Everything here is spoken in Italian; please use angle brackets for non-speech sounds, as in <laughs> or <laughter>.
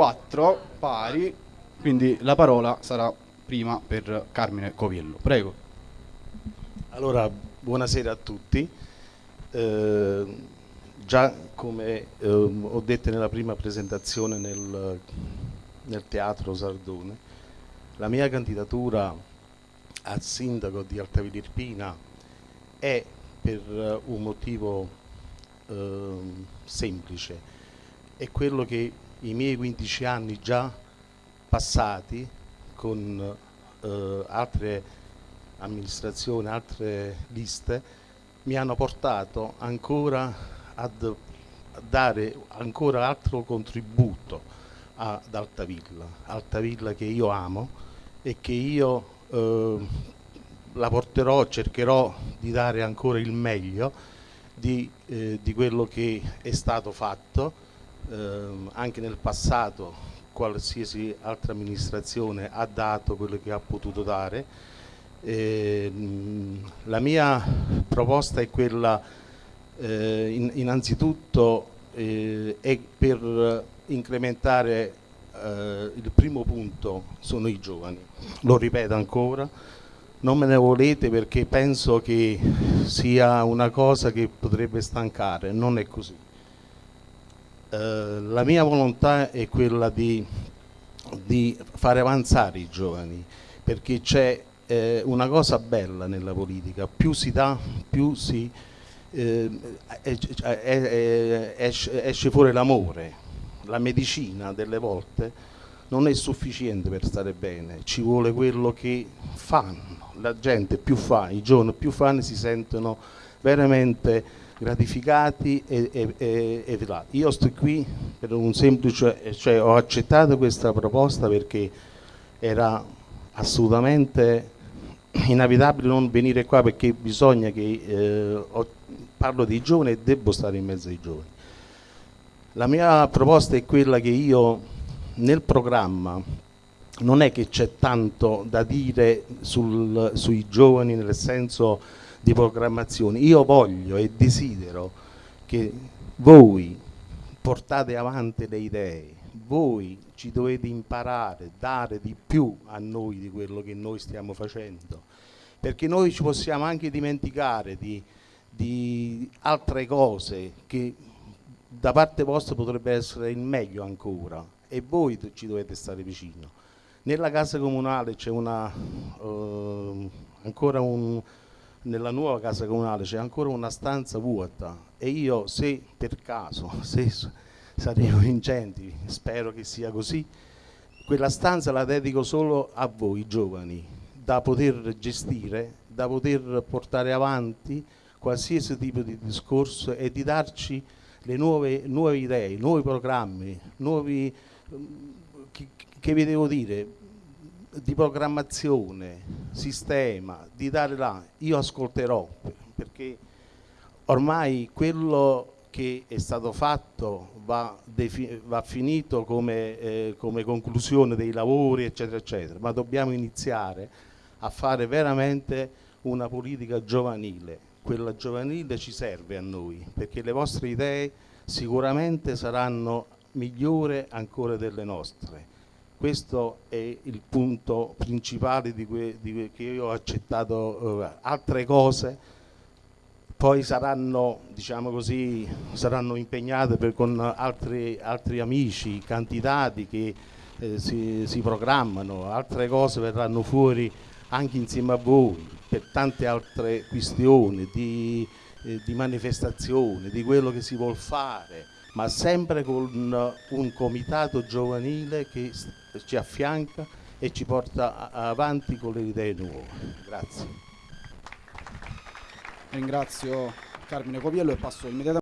quattro pari, quindi la parola sarà prima per Carmine Coviello. Prego. Allora, buonasera a tutti. Eh, già come eh, ho detto nella prima presentazione nel, nel Teatro Sardone, la mia candidatura a sindaco di Altavilla Irpina è per un motivo eh, semplice, è quello che i miei 15 anni già passati con eh, altre amministrazioni, altre liste, mi hanno portato ancora ad dare ancora altro contributo ad Altavilla, Altavilla che io amo e che io eh, la porterò, cercherò di dare ancora il meglio di, eh, di quello che è stato fatto eh, anche nel passato qualsiasi altra amministrazione ha dato quello che ha potuto dare. Eh, la mia proposta è quella eh, in, innanzitutto eh, è per incrementare eh, il primo punto sono i giovani, lo ripeto ancora, non me ne volete perché penso che sia una cosa che potrebbe stancare, non è così. Eh, la mia volontà è quella di, di, fare avanzare i giovani, perché c'è eh, una cosa bella nella politica, più si dà, più si, eh, esce, esce fuori l'amore, la medicina delle volte non è sufficiente per stare bene, ci vuole quello che fanno, la gente più fa, i giovani più fanno si sentono veramente gratificati e, e, e, e Io sto qui per un semplice, cioè ho accettato questa proposta perché era assolutamente inevitabile non venire qua perché bisogna che eh, ho, parlo dei giovani e devo stare in mezzo ai giovani. La mia proposta è quella che io nel programma non è che c'è tanto da dire sul, sui giovani nel senso di programmazione. Io voglio e desidero che voi portate avanti le idee, voi ci dovete imparare, dare di più a noi di quello che noi stiamo facendo, perché noi ci possiamo anche dimenticare di, di altre cose che da parte vostra potrebbe essere il meglio ancora e voi ci dovete stare vicino. Nella casa comunale c'è uh, ancora un, nella nuova casa comunale c'è ancora una stanza vuota e io se per caso, <laughs> se saremo vincenti, spero che sia così, quella stanza la dedico solo a voi giovani, da poter gestire, da poter portare avanti qualsiasi tipo di discorso e di darci le nuove, nuove idee, nuovi programmi, nuovi, che, che vi devo dire, di programmazione, sistema, di dare là, io ascolterò perché ormai quello che è stato fatto va, va finito come, eh, come, conclusione dei lavori eccetera eccetera, ma dobbiamo iniziare a fare veramente una politica giovanile, quella giovanile ci serve a noi perché le vostre idee sicuramente saranno migliori ancora delle nostre questo è il punto principale di, que, di che io ho accettato eh, altre cose. Poi saranno, diciamo così, saranno impegnate per, con altri, altri, amici, candidati che eh, si, si, programmano, altre cose verranno fuori anche insieme a voi per tante altre questioni di, eh, di manifestazione, di quello che si vuole fare ma sempre con un comitato giovanile che ci affianca e ci porta avanti con le idee nuove. Grazie. Ringrazio Carmine Coviello e passo immediatamente